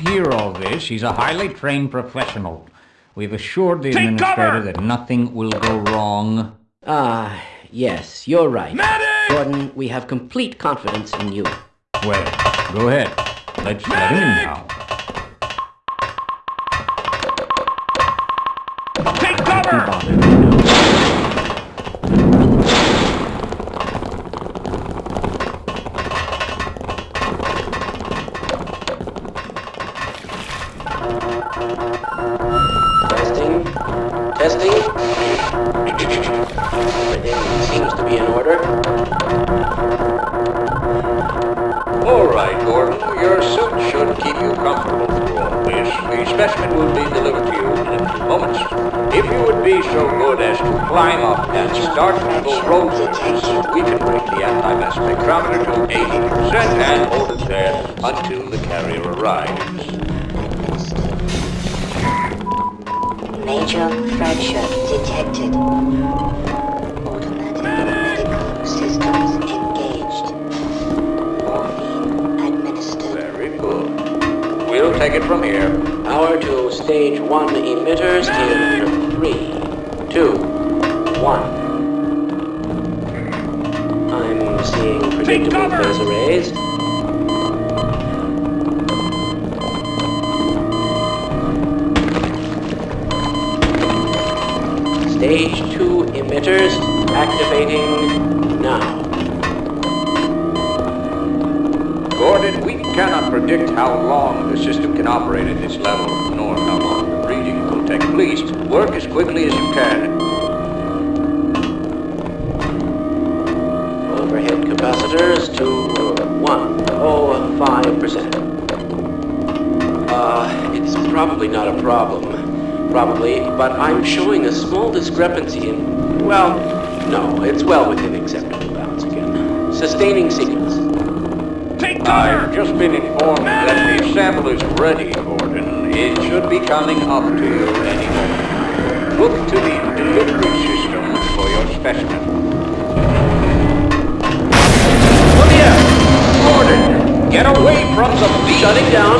hear all this. He's a highly trained professional. We've assured the Take administrator cover! that nothing will go wrong. Ah, yes, you're right. Medic! Gordon, we have complete confidence in you. Well, go ahead. Let's let him in now. Take cover! Testing. Testing. Everything seems to be in order. All right, Gordon. Your suit should keep you comfortable through all this. The specimen will be delivered to you in a few moments. If you would be so good as to climb up and start the rotors, we can bring the anti-mass spectrometer to 80% and hold it there until the carrier arrives. Major fracture detected. Automatic medical systems engaged. Morphine administered. Very good. We'll take it from here. Power to stage one emitters in three, two, one. I'm seeing predictable cover! phase arrays. Stage two emitters activating now. Gordon, we cannot predict how long the system can operate at this level, nor how long the breeding will take. Please, work as quickly as you can. Overhead capacitors to one oh five percent. Uh, it's probably not a problem. Probably, but I'm showing a small discrepancy in. Well, no, it's well within acceptable bounds again. Sustaining sequence. Take I've just been informed that the sample is ready, Gordon. It should be coming up to you any moment. Look to the delivery system for your specimen. Clear! Gordon, get away from the beast! Shutting down.